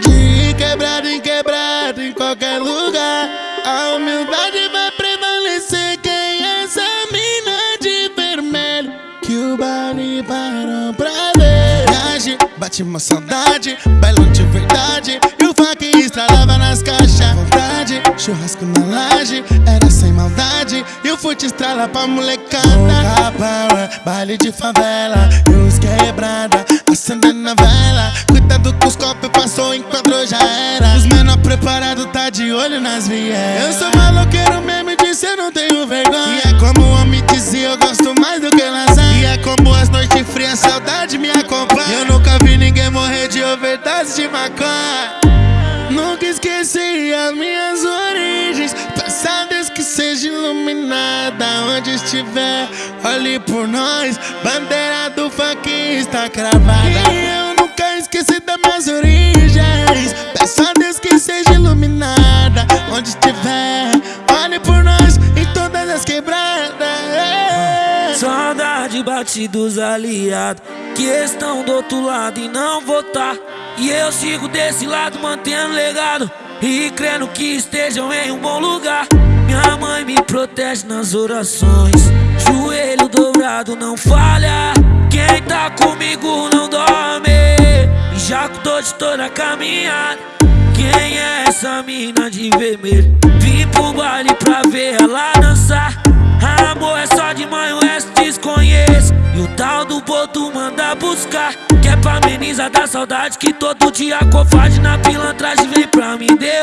De quebrado em quebrado, em qualquer lugar, a humildade vai prevalecer. Quem é essa mina de vermelho que o baile parou pra ver? Bate uma saudade, bailão de verdade. O funk estralava nas caixas. Vontade, churrasco na laje, era sem maldade. E o fute estrala pra molecada. Pouca power, baile de favela. Os quebrada, acendendo a vela. Cuidado com os copos, passou, enquadrou, já era. Os menor preparado tá de olho nas vielas. Eu sou maloqueiro mesmo e disse eu não tenho vergonha. E é como o homem dizia, eu gosto mais do que lasanha. E é como as noites frias, saudade me acompanha. Eu nunca vi ninguém morrer de overdose de maconha. Nunca esqueci as minhas origens. Peça a Deus que seja iluminada onde estiver. Olhe por nós, bandeira do funk está cravada. E eu nunca esqueci das minhas origens. Peça a Deus que seja iluminada onde estiver. Olhe por nós em todas as quebradas. Saudade bate dos aliados que estão do outro lado e não votar. E eu sigo desse lado mantendo legado e crendo que estejam em um bom lugar. Minha mãe me protege nas orações, joelho dobrado não falha. Quem tá comigo não dorme, e já tô de toda a caminhada. Quem é essa mina de vermelho? Vim pro baile pra ver ela dançar. Amor é só de manhã, o resto desconheço. E o tal do boto manda buscar. Que é pra amenizar da saudade que todo dia covarde na pilantragem vem pra me derrubar.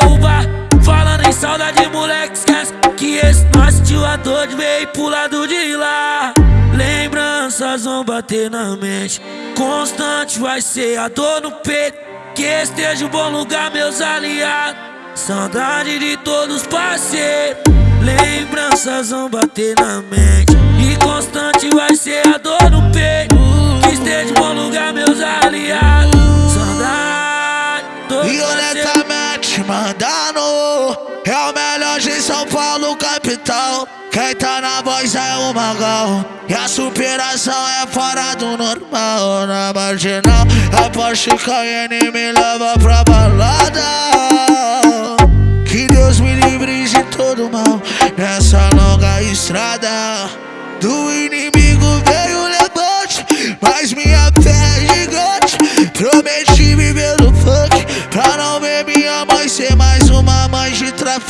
Dor de pro lado de lá. Lembranças vão bater na mente. Constante vai ser a dor no peito. Que esteja um bom lugar, meus aliados. Saudade de todos parceiros. Lembranças vão bater na mente. E constante vai ser a dor no peito. Que esteja um bom lugar, meus aliados. Saudade. Violentamente mandando É o melhor de São Paulo, capital Quem tá na voz é o Magal E a superação é fora do normal. Na marginal A Porsche Cayenne me leva pra balada. Que Deus me livre de todo mal. Nessa longa estrada Do inimigo veio o levante. Mas minha fé é gigante. Prometi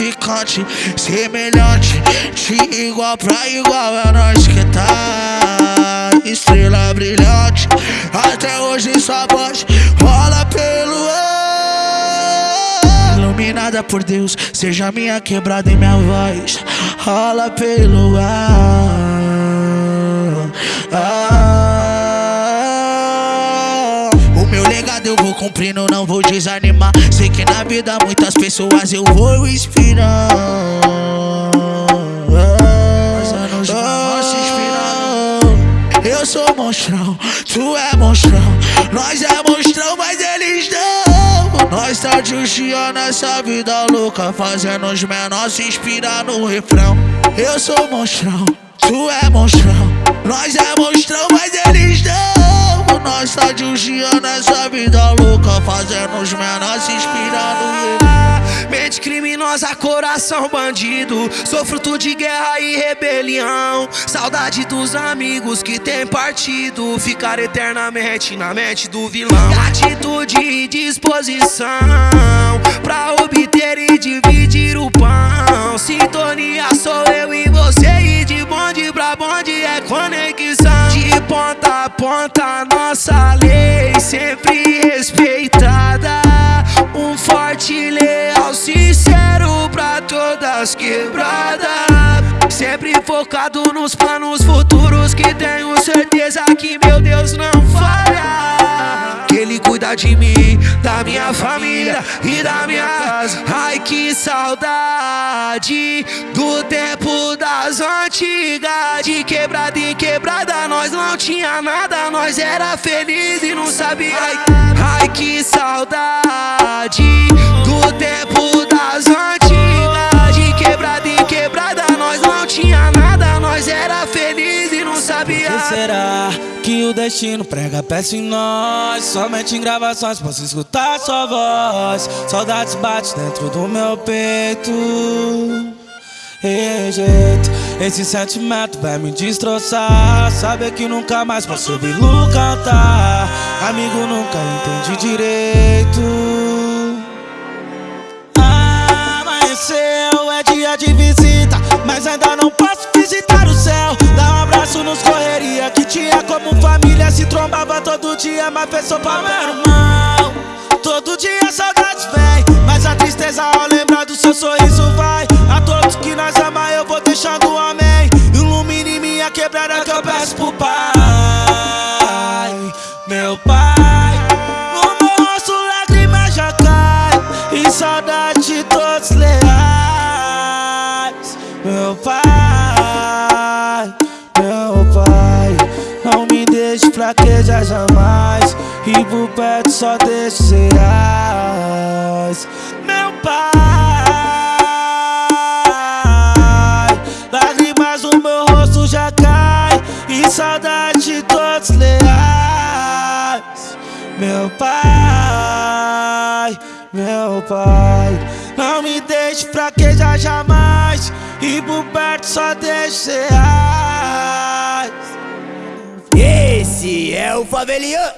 traficante Semelhante, de igual pra igual. É nós que tá Estrela brilhante. Até hoje sua voz rola pelo ar. Iluminada por Deus Seja minha quebrada e minha voz. Rola pelo ar. Ah. Cumprindo, não vou desanimar. Sei que na vida muitas pessoas eu vou inspirar Eu sou monstrão, tu é monstrão. Nós é monstrão, mas eles não. Nós tá justiando essa vida louca Fazendo os menores se inspirar no refrão. Eu sou monstrão, tu é monstrão. Nós é monstrão, mas eles não Nós tá justiando essa vida louca Fazendo os menores se inspirar no refrão Mente criminosa, coração bandido. Sou fruto de guerra e rebelião. Saudade dos amigos que tem partido. Ficar eternamente na mente do vilão. Atitude e disposição pra obter e dividir o pão. Sintonia sou eu e você. E de bonde pra bonde é conexão. De ponta ponta, nossa lei sempre respeitada. Um forte, leal, sincero pra todas quebradas. Sempre focado nos planos futuros que tenho certeza que meu Deus não falha. Que Ele cuida de mim, da minha família e da minha casa. Ai que saudade do tempo das antigas. De quebrada em quebrada, não tinha nada, nós era feliz e não sabia. Ai, ai que saudade do tempo das antigas. De quebrada em quebrada, nós não tinha nada, nós era feliz e não sabia. Por que será que o destino prega peça em nós? Somente em gravações posso escutar sua voz. Saudades bate dentro do meu peito. Rejeito. Esse sentimento vai me destroçar. Saber que nunca mais posso ouvi-lo cantar. Amigo nunca entendi direito. Amanheceu, é dia de visita Mas ainda não posso visitar o céu. Dá um abraço nos correria Que tinha como família Se trombava todo dia Mas pensou pra meu irmão. Todo dia saudades vem Mas a tristeza ao lembrar do seu sorriso vai pro Pai Meu Pai. No meu rosto lágrimas já caem E saudade de todos leais. Meu Pai Meu Pai Não me deixe fraquejar jamais. E por perto só deixo reais cai E saudade de todos leais. Meu pai, meu pai. Não me deixe fraquejar jamais. E por perto só deixo reais Esse é o Favelian